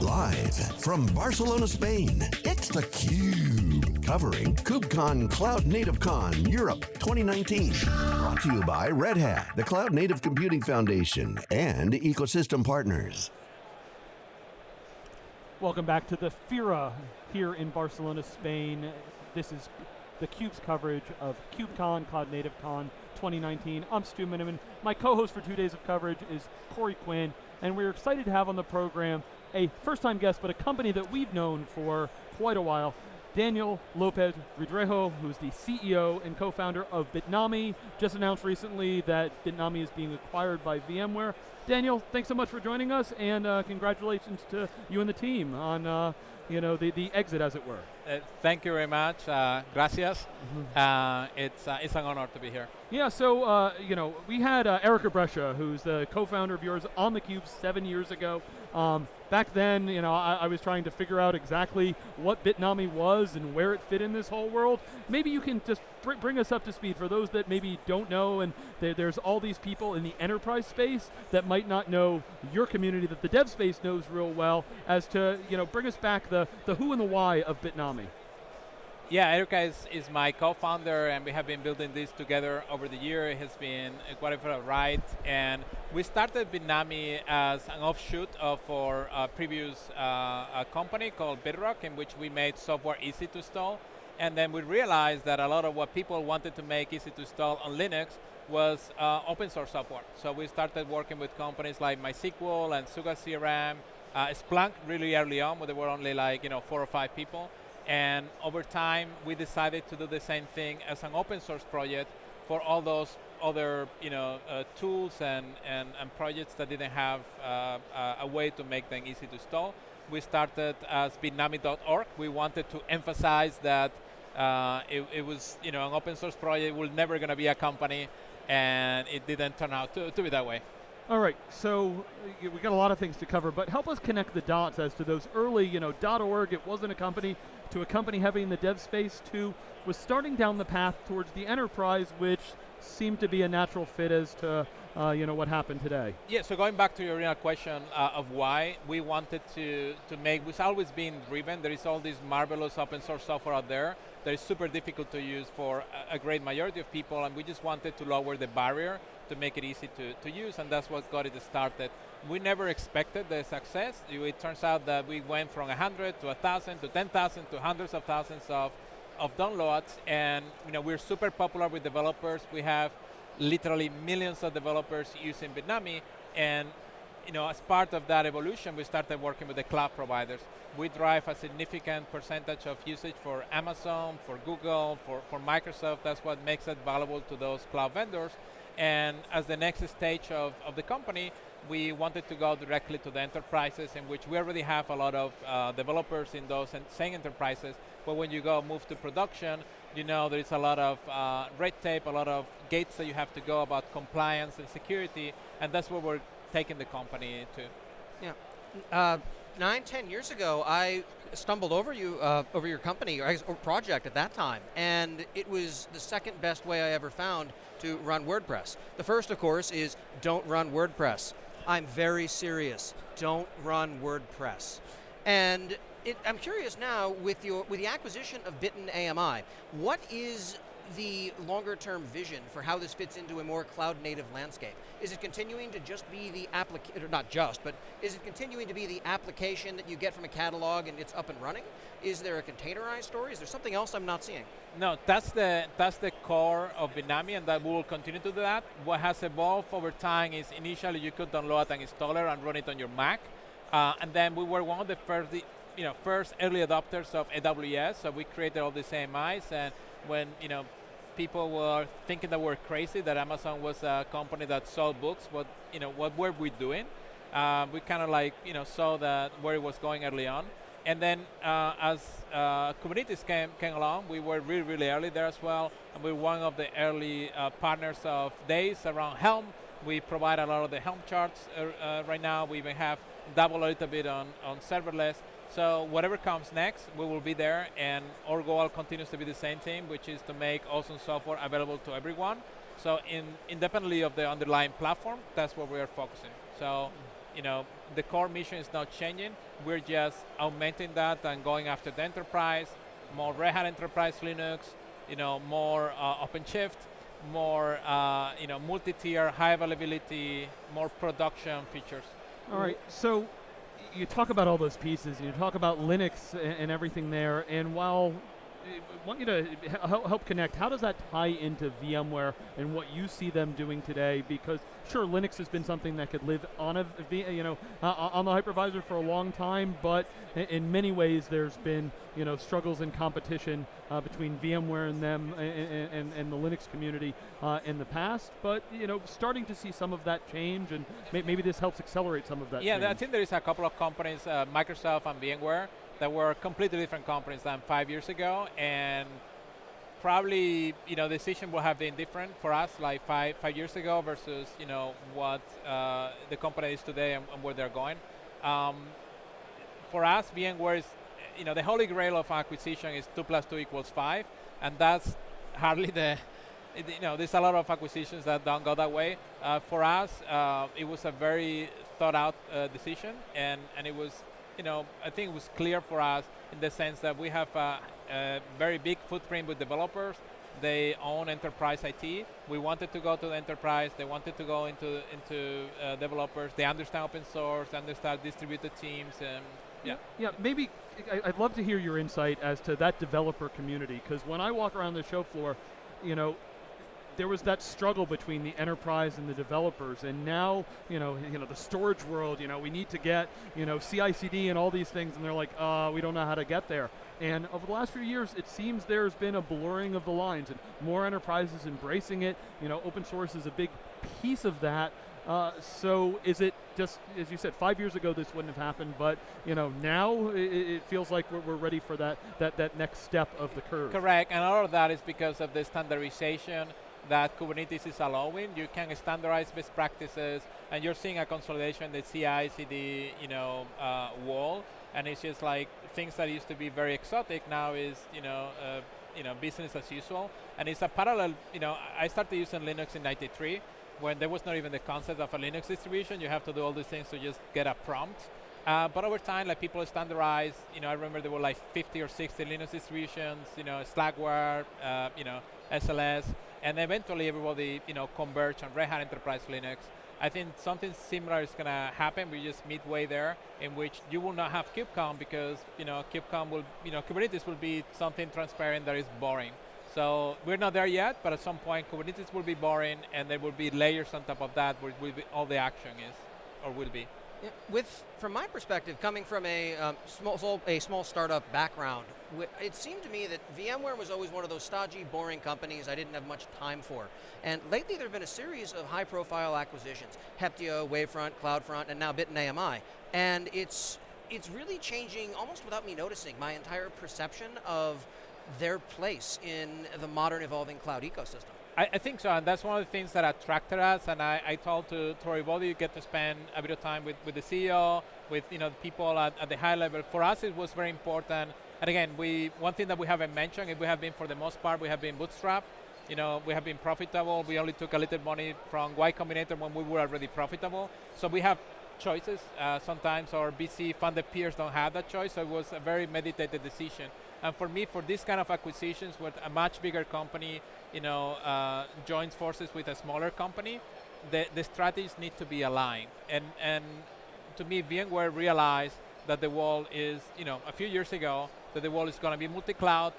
Live from Barcelona, Spain, it's theCUBE. Covering KubeCon Cloud Native Con Europe 2019. Brought to you by Red Hat, the Cloud Native Computing Foundation, and ecosystem partners. Welcome back to the FIRA here in Barcelona, Spain. This is theCUBE's coverage of KubeCon, Cloud Native Con 2019. I'm Stu Miniman. My co-host for two days of coverage is Corey Quinn, and we're excited to have on the program a first-time guest, but a company that we've known for quite a while, Daniel Lopez Ridruejo, who's the CEO and co-founder of Bitnami, just announced recently that Bitnami is being acquired by VMware. Daniel, thanks so much for joining us, and uh, congratulations to you and the team on uh, you know, the, the exit, as it were. Uh, thank you very much. Uh, gracias. Mm -hmm. it's, uh, it's an honor to be here. Yeah, so, uh, you know, we had Erica Brescia, who's the co-founder of yours, on theCUBE seven years ago. Um, back then, you know, I, I, was trying to figure out exactly what Bitnami was and where it fit in this whole world. Maybe you can just br bring us up to speed for those that maybe don't know, and there's all these people in the enterprise space that might not know your community that the dev space knows real well, as to, you know, bring us back the, the who and the why of Bitnami. Yeah, Erica is, is my co-founder and we have been building this together over the year. It has been quite a ride and we started Bitnami as an offshoot of our uh, previous uh, company called Bedrock in which we made software easy to install and then we realized that a lot of what people wanted to make easy to install on Linux was uh, open source software. So we started working with companies like MySQL and SugarCRM, uh, Splunk really early on, but there were only like you know four or five people. And over time, we decided to do the same thing as an open source project for all those other you know, uh, tools and, and, and, projects that didn't have uh, a way to make them easy to install. We started as bitnami.org. We wanted to emphasize that uh, it, it, was you know, an open source project, we're never going to be a company, and it didn't turn out to, to be that way. All right, so we got a lot of things to cover, but help us connect the dots as to those early, you know, dot .org, it wasn't a company, to a company having the dev space, to was starting down the path towards the enterprise, which seemed to be a natural fit as to, uh, you know, what happened today. Yeah, so going back to your original question uh, of why, we wanted to, to make, we've always been driven, there is all this marvelous open source software out there that is super difficult to use for a, a great majority of people, and we just wanted to lower the barrier to make it easy to, to use, and that's what got it started. We never expected the success. It turns out that we went from 100 to 1,000 to 10,000 to hundreds of thousands of, of downloads, and you know, we're super popular with developers. We have literally millions of developers using Bitnami, and you know, as part of that evolution, we started working with the cloud providers. We drive a significant percentage of usage for Amazon, for Google, for, for Microsoft. That's what makes it valuable to those cloud vendors. And as the next stage of, of the company, we wanted to go directly to the enterprises in which we already have a lot of uh, developers in those same enterprises, but when you go move to production, you know there's a lot of uh, red tape, a lot of gates that you have to go about compliance and security, and that's where we're taking the company to. Yeah. Uh, nine, ten years ago, I stumbled over you, uh, over your company or project at that time, and it was the second best way I ever found to run WordPress. The first, of course, is don't run WordPress. I'm very serious. Don't run WordPress. And it, I'm curious now, with, your, with the acquisition of Bitnami, what is the longer term vision for how this fits into a more cloud native landscape? Is it continuing to just be the application, or not just, but is it continuing to be the application that you get from a catalog and it's up and running? Is there a containerized story? Is there something else I'm not seeing? No, that's the, that's the core of Bitnami and that we will continue to do that. What has evolved over time is initially you could download an installer and run it on your Mac. Uh, and then we were one of the first, you know, first early adopters of AWS, so we created all these AMIs and when you know people were thinking that we're crazy, that Amazon was a company that sold books. What you know, what were we doing? Uh, we kind of like you know saw that where it was going early on, and then uh, as uh, Kubernetes came came along, we were really really early there as well, and we're one of the early uh, partners of Deis around Helm. We provide a lot of the Helm charts uh, uh, right now. We even have double a little bit on on serverless. So whatever comes next, we will be there, and our goal continues to be the same thing, which is to make awesome software available to everyone. So in, independently of the underlying platform, that's what we are focusing. So you know, the core mission is not changing. We're just augmenting that and going after the enterprise, more Red Hat Enterprise Linux, you know, more uh, OpenShift, more uh, you know, multi-tier, high availability, more production features. All right, so you talk about all those pieces, you talk about Linux and, and everything there, and while want you to help connect. How does that tie into VMware and what you see them doing today? Because sure, Linux has been something that could live on a you know uh, on the hypervisor for a long time, but in many ways there's been you know struggles and competition uh, between VMware and them and, and, and the Linux community uh, in the past. But you know, starting to see some of that change, and may maybe this helps accelerate some of that. Yeah, change. I think there is a couple of companies, uh, Microsoft and VMware that were completely different companies than five years ago, and probably you know the decision would have been different for us like five five years ago versus you know what uh, the company is today and, and where they're going. Um, for us, VMware is you know the holy grail of acquisition is two plus two equals five, and that's hardly the you know there's a lot of acquisitions that don't go that way. Uh, for us, uh, it was a very thought out uh, decision, and and it was you know, I think it was clear for us in the sense that we have a, a very big footprint with developers. They own enterprise IT. We wanted to go to the enterprise. They wanted to go into into uh, developers. They understand open source. Understand distributed teams. And yeah. Yeah. Maybe I'd love to hear your insight as to that developer community because when I walk around the show floor, you know, there was that struggle between the enterprise and the developers, and now you know you know the storage world. You know we need to get you know CI/CD and all these things, and they're like, uh, we don't know how to get there. And over the last few years, it seems there's been a blurring of the lines, and more enterprises embracing it. You know, open source is a big piece of that. Uh, so is it just, as you said, five years ago this wouldn't have happened, but you know now it, it feels like we're, we're, ready for that, that, that next step of the curve. Correct, and all of that is because of the standardization that Kubernetes is allowing. You can standardize best practices, and you're seeing a consolidation the CI/CD, you know, uh, wall, and it's just like things that used to be very exotic now is, you know, uh, you know, business as usual, and it's a parallel. You know, I started using Linux in '93 when there was not even the concept of a Linux distribution. You have to do all these things to just get a prompt. Uh, but over time, like people standardize. You know, I remember there were like 50 or 60 Linux distributions. You know, Slackware. Uh, you know, SLS and eventually everybody you know converge on Red Hat Enterprise Linux. I think something similar is going to happen. We're just midway there, in which you will not have KubeCon because you know KubeCon will you know Kubernetes will be something transparent that is boring. So we're not there yet, but at some point Kubernetes will be boring, and there will be layers on top of that where all the action is, or will be. With, from my perspective, coming from a um, small, a small startup background, it seemed to me that VMware was always one of those stodgy, boring companies I didn't have much time for. And lately, there have been a series of high-profile acquisitions: Heptio, Wavefront, CloudFront, and now Bitnami. And it's it's really changing, almost without me noticing, my entire perception of their place in the modern, evolving cloud ecosystem. I, I, think so, and that's one of the things that attracted us. And I, I told to Troy Body, you get to spend a bit of time with, with the CEO, with you know the people at, at the high level. For us, it was very important. And again, we one thing that we haven't mentioned, we have been for the most part, we have been bootstrap. You know, we have been profitable. We only took a little money from Y Combinator when we were already profitable. So we have choices. Uh, sometimes our VC funded peers don't have that choice. So it was a very meditated decision. And for me, for this kind of acquisitions, where a much bigger company, you know, uh, joins forces with a smaller company, the, the strategies need to be aligned. And, and to me, VMware realized that the wall is, you know, a few years ago, that the wall is going to be multi-cloud,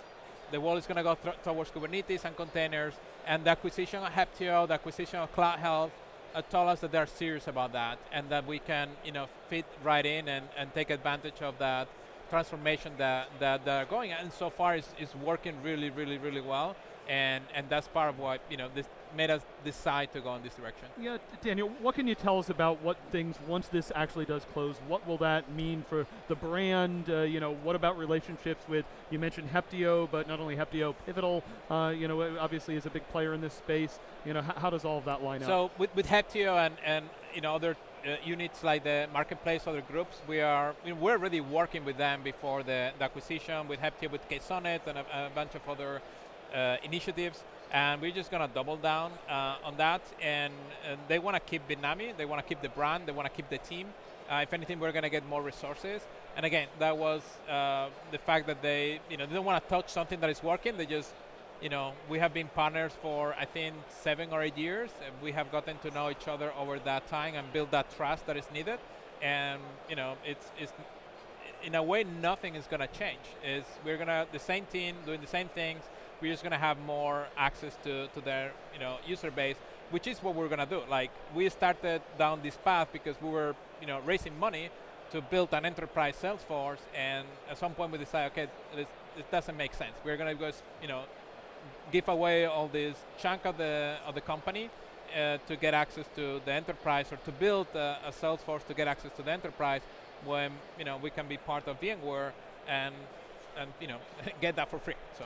the wall is going to go towards Kubernetes and containers, and the acquisition of Heptio, the acquisition of Cloud Health, uh, told us that they're serious about that, and that we can, you know, fit right in and, and take advantage of that transformation that, that they're going. And so far, it's, it's working really, really, really well and and that's part of what you know this made us decide to go in this direction. Yeah, Daniel, what can you tell us about what things once this actually does close? What will that mean for the brand? Uh, you know, what about relationships with? You mentioned Heptio, but not only Heptio, Pivotal. Uh, you know, obviously is a big player in this space. You know, how does all of that line so up? So with with Heptio and and you know other uh, units like the marketplace, other groups, we are mean, we're already working with them before the, the acquisition with Heptio, with Ksonnet, and a, a bunch of other uh, initiatives, and we're just going to double down uh, on that. And, and they want to keep Bitnami, they want to keep the brand, they want to keep the team, Uh, if anything, we're going to get more resources. And again, that was uh, the fact that they, you know, they don't want to touch something that is working. They just, you know, we have been partners for I think seven or eight years. And we have gotten to know each other over that time and build that trust that is needed. And you know, it's it's in a way nothing is going to change. Is we're going to the same team doing the same things. We're just going to have more access to, to their you know user base, which is what we're going to do. Like we started down this path because we were you know raising money to build an enterprise sales force, and at some point we decided, okay, this, it doesn't make sense. We're going to go you know give away all this chunk of the of the company uh, to get access to the enterprise or to build a, a sales force to get access to the enterprise when you know we can be part of VMware and and you know get that for free. So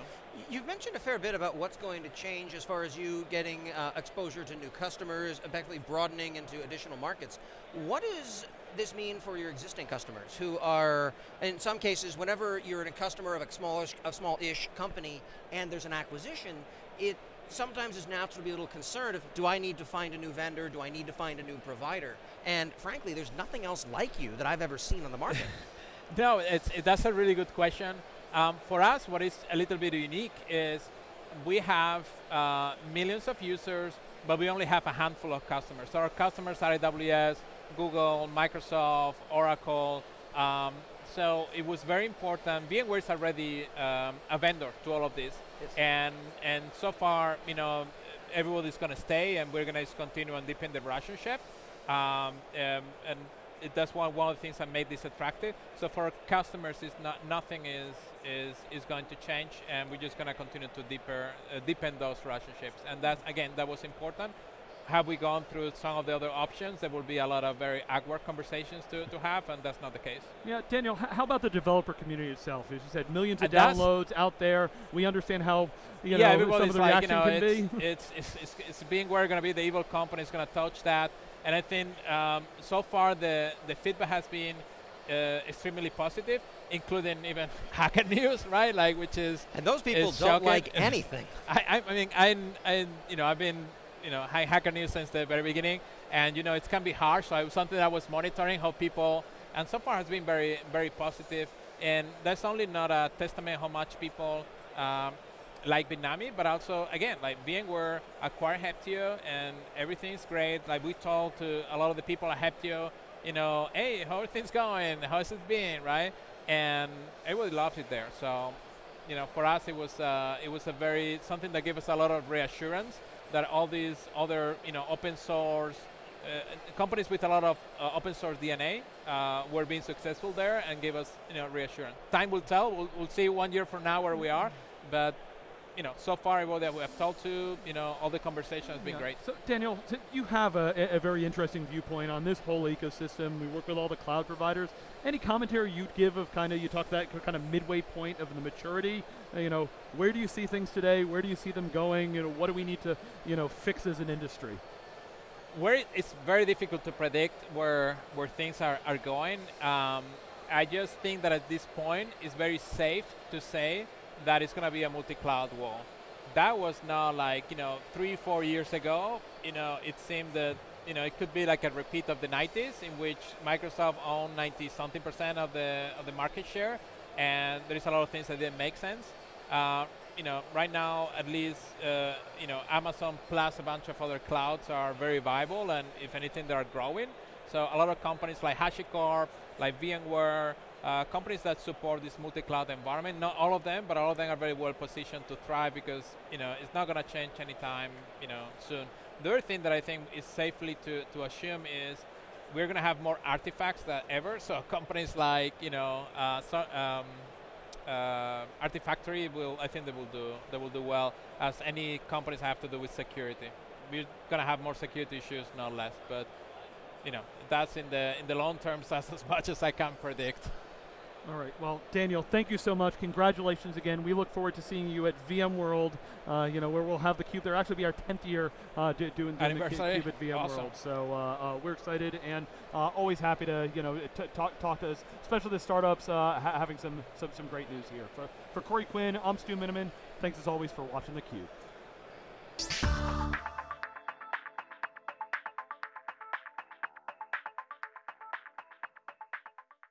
you've mentioned a fair bit about what's going to change as far as you getting uh, exposure to new customers, effectively broadening into additional markets. What does this mean for your existing customers who are, in some cases, whenever you're a customer of a smallish, a small-ish company and there's an acquisition, it sometimes is natural to be a little concerned of, do I need to find a new vendor? Do I need to find a new provider? And frankly, there's nothing else like you that I've ever seen on the market. no, it, that's a really good question. Um, for us, what is a little bit unique is we have uh, millions of users, but we only have a handful of customers. So our customers are AWS, Google, Microsoft, Oracle. Um, so it was very important. VMware is already um, a vendor to all of this. Yes. And, and so far, you know, everybody's going to stay and we're going to continue and deepen the relationship. Um, um, and it, that's one, one of the things that made this attractive. So for customers, is not, nothing is, is, is going to change and we're just going to continue to deeper, uh, deepen those relationships. And that's, again, that was important have we gone through some of the other options, there will be a lot of very awkward conversations to, to have, and that's not the case. Yeah, Daniel, how about the developer community itself? As you said, millions of and downloads out there. We understand how you yeah, know, some of the like, reaction you know, can it's, be. It's, it's, it's, it's being where going to be the evil company is going to touch that, and I think um, so far the the feedback has been uh, extremely positive, including even Hacker News, right? Like, which is and those people don't shocking. like anything. I, I, mean, I, I, you know, I've been you know high hacker news since the very beginning, and you know it can be harsh. So it was something I was monitoring how people, and so far has been very very positive. And that's only not a testament how much people um, like Bitnami, but also again like VMware acquired Heptio, and everything's great. Like we told to a lot of the people at Heptio, you know, hey, how are things going? How's it been, right? And everybody loves it there. So you know, for us, it was uh, it was a very something that gave us a lot of reassurance that all these other you know open source uh, companies with a lot of uh, open source DNA uh, were being successful there and gave us you know reassurance. Time will tell. We'll, we'll see one year from now where we are, but you know, so far everybody that we have talked to, you know, all the conversation has been yeah. great. So Daniel, you have a, a, very interesting viewpoint on this whole ecosystem. We work with all the cloud providers. Any commentary you'd give of kind of, you talk that kind of midway point of the maturity, uh, you know, where do you see things today? Where do you see them going? You know, what do we need to, you know, fix as an industry? Where it's very difficult to predict where, where things are, are going. Um, I just think that at this point, it's very safe to say that it's going to be a multi-cloud wall. That was not like, you know, three, four years ago, you know, it seemed that, you know, it could be like a repeat of the 90s in which Microsoft owned 90 something percent of the, of the market share and there is a lot of things that didn't make sense. Uh, you know, right now, at least, uh, you know, Amazon plus a bunch of other clouds are very viable, and if anything, they are growing. So a lot of companies like HashiCorp, like VMware, uh, companies that support this multi-cloud environment, not all of them, but all of them are very well positioned to thrive because you know it's not going to change anytime you know soon. The other thing that I think is safely to, to assume is we're going to have more artifacts than ever. So companies like you know uh, so, um, uh, Artifactory will I think they will do they will do well as any companies have to do with security. We're going to have more security issues, not less, but you know that's in the in the long term. That's as much as I can predict. All right. Well, Daniel, thank you so much. Congratulations again. We look forward to seeing you at VMworld. Uh, you know where we'll have the cube. There actually be our 10th year uh, doing, doing the cube at VMworld. Awesome. So uh, uh, we're excited and uh, always happy to you know talk talk to us, especially the startups uh, ha having some, some some great news here. For for Corey Quinn, I'm Stu Miniman. Thanks as always for watching the cube.